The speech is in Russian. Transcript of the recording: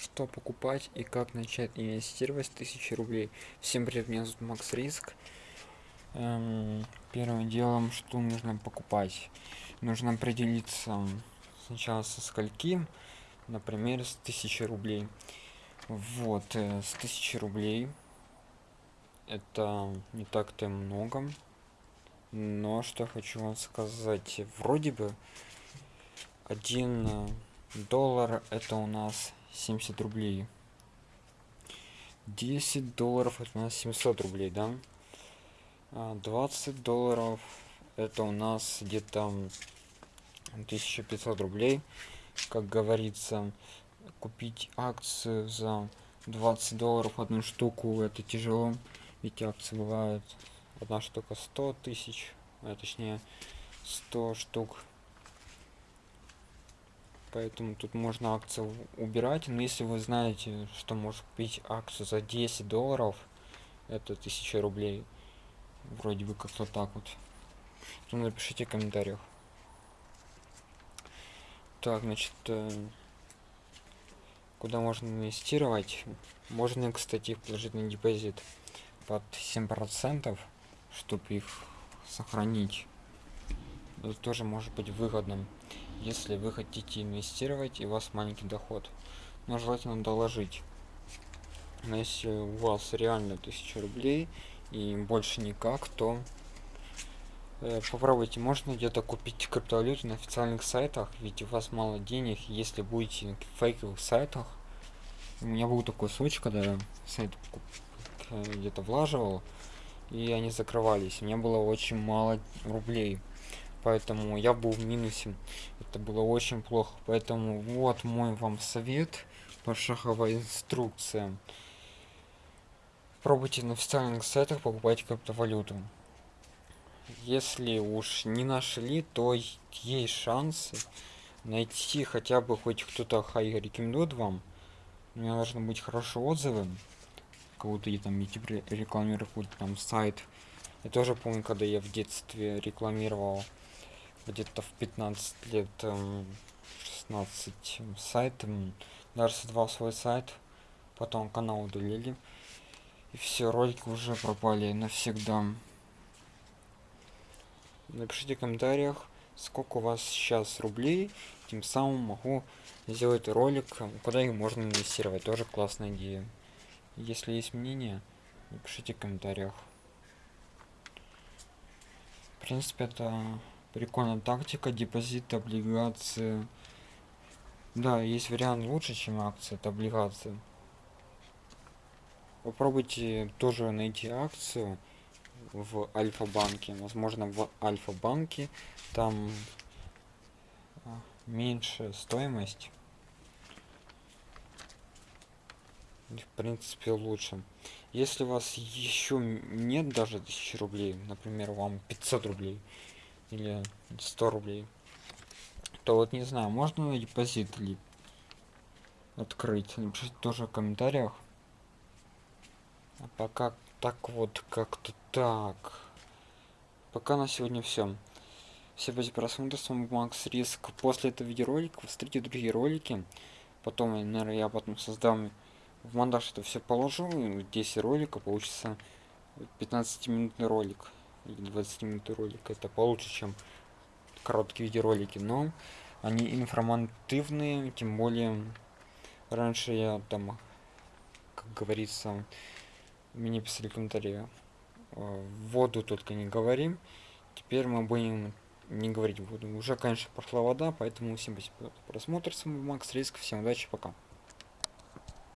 что покупать и как начать инвестировать с 1000 рублей. Всем привет, меня зовут Макс Риск. Эм, первым делом, что нужно покупать? Нужно определиться сначала со скольки, например, с 1000 рублей. Вот, э, с 1000 рублей это не так-то много. Но что хочу вам сказать, вроде бы один э, доллар это у нас 70 рублей. 10 долларов это у нас 700 рублей да? 20 а, долларов это у нас где-то 1500 рублей. Как говорится купить акцию за 20 долларов одну штуку это тяжело. Ведь акции бывают одна штука 100 тысяч а точнее 100 штук поэтому тут можно акцию убирать. Но если вы знаете что может купить акцию за 10 долларов это 1000 рублей вроде бы как-то так вот то напишите в комментариях. Так значит э, куда можно инвестировать? Можно кстати положить на депозит под 7 процентов чтобы их сохранить. Это тоже может быть выгодным если вы хотите инвестировать и у вас маленький доход. Но желательно доложить. Но если у вас реально 1000 рублей и больше никак то э, попробуйте. Можно где-то купить криптовалюту на официальных сайтах ведь у вас мало денег. Если будете на фейковых сайтах у меня был такой случай когда сайт где-то влаживал и они закрывались. У меня было очень мало рублей поэтому я был в минусе. Это было очень плохо. Поэтому вот мой вам совет пошаговая инструкция пробуйте на официальных сайтах покупать криптовалюту. Если уж не нашли то есть шансы найти хотя бы хоть кто-то хай рекомендует вам. У меня должны быть хорошие отзывы. Кого-то и там YouTube рекламирует там сайт. Я тоже помню когда я в детстве рекламировал где-то в 15 лет 16 эм, сайтом. Даже создавал свой сайт потом канал удалили и все ролики уже пропали навсегда. Напишите в комментариях сколько у вас сейчас рублей тем самым могу сделать ролик куда их можно инвестировать. Тоже классная идея. Если есть мнение напишите в комментариях. В принципе это прикольная тактика депозит облигации. Да есть вариант лучше чем акции это облигации. Попробуйте тоже найти акцию в альфа-банке. Возможно в альфа-банке там а, меньше стоимость. В принципе лучше. Если у вас еще нет даже 1000 рублей например вам 500 рублей или 100 рублей то вот не знаю можно депозит ли открыть? Напишите тоже в комментариях. А пока так вот как-то так. Пока на сегодня все все спасибо просмотр с вами макс риск. После этого видеоролика смотрите другие ролики. Потом наверное я потом создам в монтаж это все положу 10 роликов получится 15 минутный ролик или 20 минут ролик. Это получше чем короткие видеоролики. Но они информативные тем более раньше я там как говорится мне писали комментарии «Э, воду только не говорим теперь мы будем не говорить воду уже конечно прошла вода поэтому всем спасибо за просмотр. С вами макс риск. Всем удачи пока